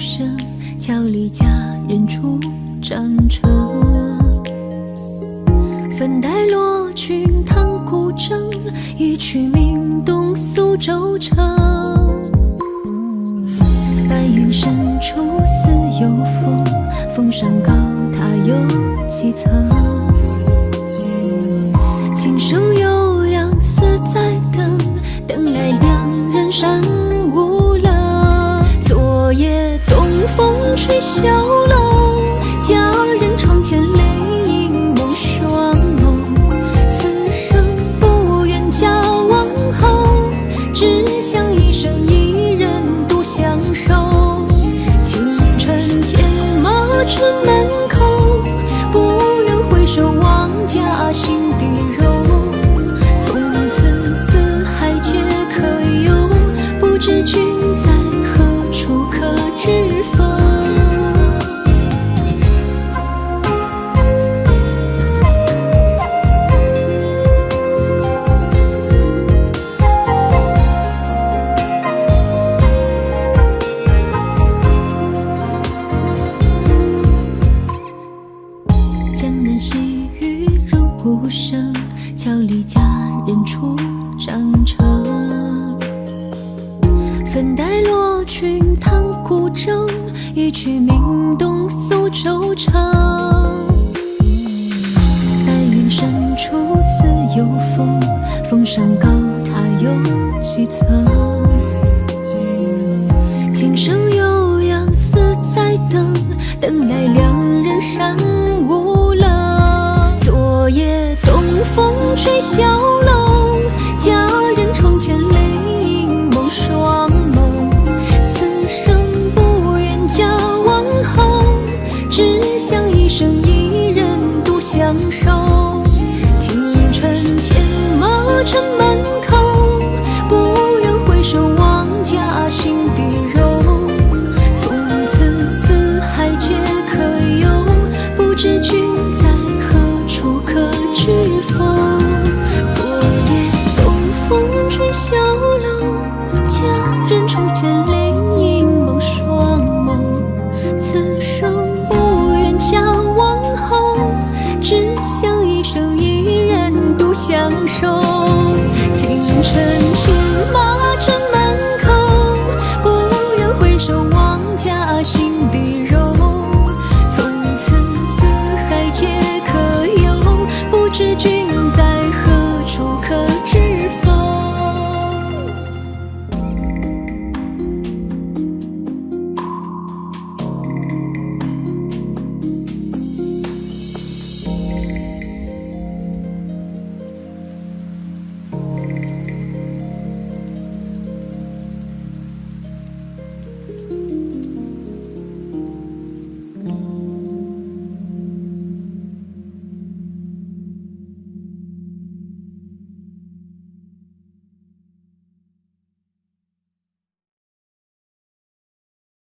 声，桥里佳人初长成。粉黛罗裙，弹古筝，一曲名动苏州城。白云深处似有风，风上高塔有几层？轻声。吹笑了江南细雨如无声，桥里佳人出长城。粉黛罗裙弹古筝，一曲鸣动苏州城。生一人独相守。清晨牵马城门口，不忍回首望家心底柔。从此四海皆可游，不知君在何处可知否？昨夜东风吹小